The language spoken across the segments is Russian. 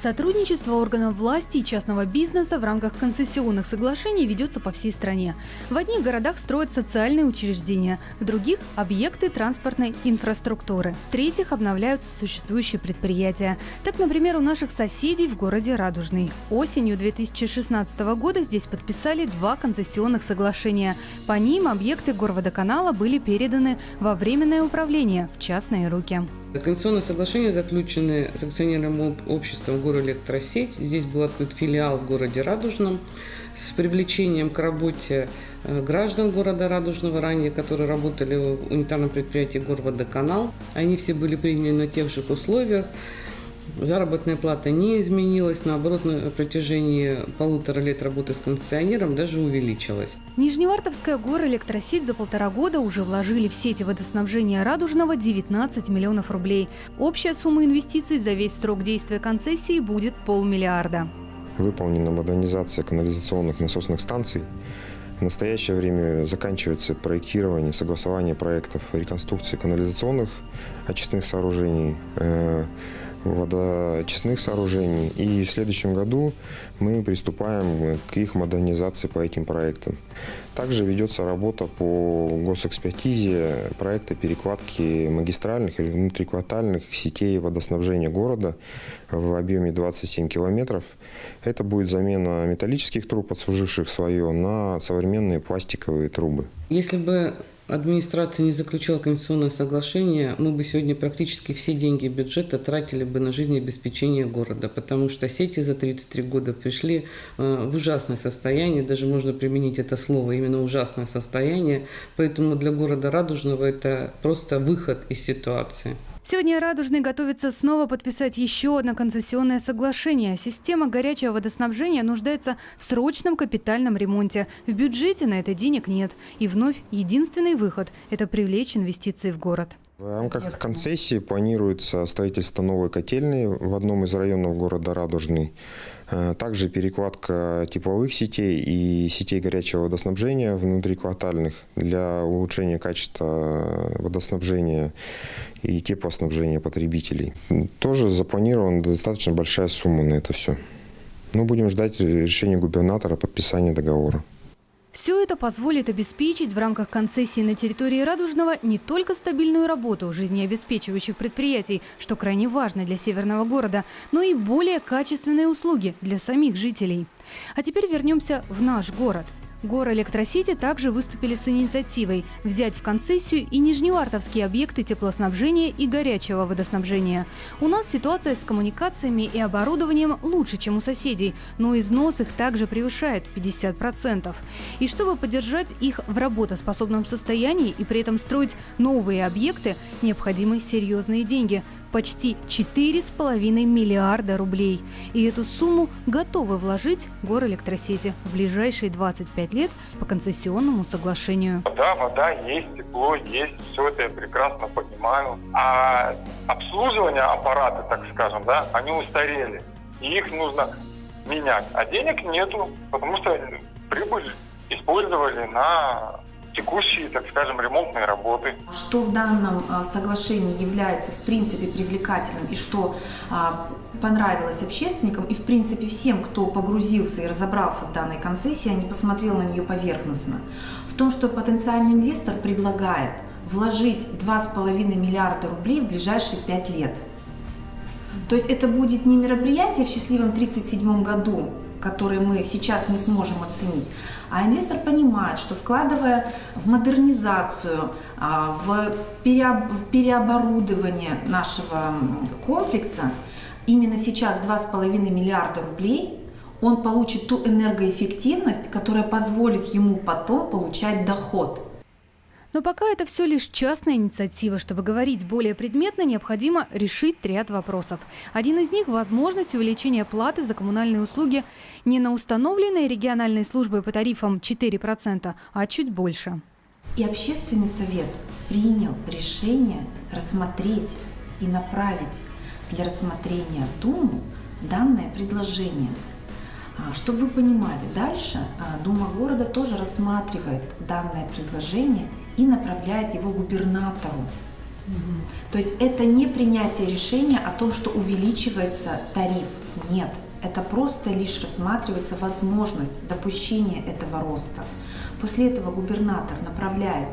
Сотрудничество органов власти и частного бизнеса в рамках концессионных соглашений ведется по всей стране. В одних городах строят социальные учреждения, в других – объекты транспортной инфраструктуры, в третьих – обновляются существующие предприятия. Так, например, у наших соседей в городе Радужный. Осенью 2016 года здесь подписали два концессионных соглашения. По ним объекты горводоканала были переданы во временное управление в частные руки. Конституционные соглашения заключены с акционерным обществом «Горэлектросеть». Здесь был открыт филиал в городе Радужном с привлечением к работе э, граждан города Радужного ранее, которые работали в унитарном предприятии «Горводоканал». Они все были приняты на тех же условиях. Заработная плата не изменилась, наоборот, на протяжении полутора лет работы с концессионером даже увеличилась. Нижневартовская горэлектросеть за полтора года уже вложили в сети водоснабжения Радужного 19 миллионов рублей. Общая сумма инвестиций за весь срок действия концессии будет полмиллиарда. Выполнена модернизация канализационных насосных станций. В настоящее время заканчивается проектирование, согласование проектов реконструкции канализационных очистных сооружений, э, водоочистных сооружений. И в следующем году мы приступаем к их модернизации по этим проектам. Также ведется работа по госэкспертизе проекта перекладки магистральных или внутриквартальных сетей водоснабжения города в объеме 27 километров. Это будет замена металлических труб, отслуживших свое, на современные пластиковые трубы. Если бы администрация не заключила конституционное соглашение, мы бы сегодня практически все деньги бюджета тратили бы на жизнеобеспечение города, потому что сети за 33 года пришли э, в ужасное состояние, даже можно применить это слово, именно ужасное состояние, поэтому для города Радужного это просто выход из ситуации. Сегодня Радужный готовится снова подписать еще одно концессионное соглашение. Система горячего водоснабжения нуждается в срочном капитальном ремонте. В бюджете на это денег нет. И вновь единственный выход – это привлечь инвестиции в город. В рамках концессии планируется строительство новой котельной в одном из районов города Радужный. Э, также перекладка тепловых сетей и сетей горячего водоснабжения внутриквартальных для улучшения качества водоснабжения и теплоснабжения потребителей. Тоже запланирована достаточно большая сумма на это все. Ну, будем ждать решения губернатора подписания договора. Все это позволит обеспечить в рамках концессии на территории Радужного не только стабильную работу жизнеобеспечивающих предприятий, что крайне важно для северного города, но и более качественные услуги для самих жителей. А теперь вернемся в наш город – Горэлектросети также выступили с инициативой взять в концессию и нижневартовские объекты теплоснабжения и горячего водоснабжения. У нас ситуация с коммуникациями и оборудованием лучше, чем у соседей, но износ их также превышает 50%. И чтобы поддержать их в работоспособном состоянии и при этом строить новые объекты, необходимы серьезные деньги – почти 4,5 миллиарда рублей. И эту сумму готовы вложить горэлектросети в ближайшие 25 лет по концессионному соглашению. Да, вода есть, тепло есть, все это я прекрасно понимаю. А обслуживание аппарата, так скажем, да, они устарели. И их нужно менять. А денег нету, потому что прибыль использовали на текущие, так скажем, ремонтные работы. Что в данном а, соглашении является в принципе привлекательным и что понравилось общественникам и в принципе всем, кто погрузился и разобрался в данной концессии, а не посмотрел на нее поверхностно, в том, что потенциальный инвестор предлагает вложить 2,5 миллиарда рублей в ближайшие 5 лет. То есть это будет не мероприятие в счастливом 1937 году, которые мы сейчас не сможем оценить. А инвестор понимает, что вкладывая в модернизацию, а, в переоборудование нашего комплекса, именно сейчас 2,5 миллиарда рублей, он получит ту энергоэффективность, которая позволит ему потом получать доход – но пока это все лишь частная инициатива. Чтобы говорить более предметно, необходимо решить ряд вопросов. Один из них – возможность увеличения платы за коммунальные услуги не на установленной региональной службой по тарифам 4%, а чуть больше. И общественный совет принял решение рассмотреть и направить для рассмотрения в Думу данное предложение. А, чтобы вы понимали, дальше а, Дума города тоже рассматривает данное предложение и направляет его губернатору То есть это не принятие решения о том, что увеличивается тариф. Нет, это просто лишь рассматривается возможность допущения этого роста. После этого губернатор направляет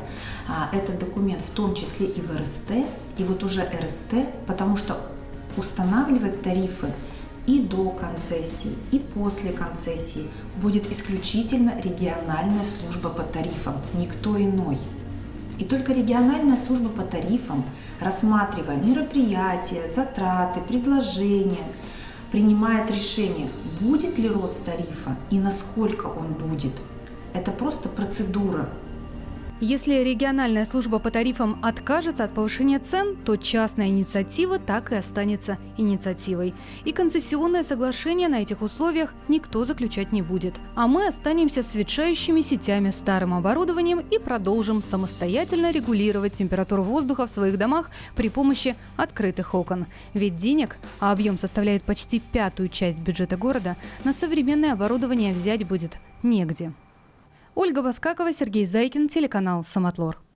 а, этот документ в том числе и в РСТ, и вот уже РСТ, потому что устанавливать тарифы и до концессии, и после концессии будет исключительно региональная служба по тарифам, никто иной. И только региональная служба по тарифам, рассматривая мероприятия, затраты, предложения, принимает решение, будет ли рост тарифа и насколько он будет. Это просто процедура, если региональная служба по тарифам откажется от повышения цен, то частная инициатива так и останется инициативой. И концессионное соглашение на этих условиях никто заключать не будет. А мы останемся с ветшающими сетями, старым оборудованием и продолжим самостоятельно регулировать температуру воздуха в своих домах при помощи открытых окон. Ведь денег, а объем составляет почти пятую часть бюджета города, на современное оборудование взять будет негде. Ольга Баскакова, Сергей Зайкин, телеканал «Самотлор».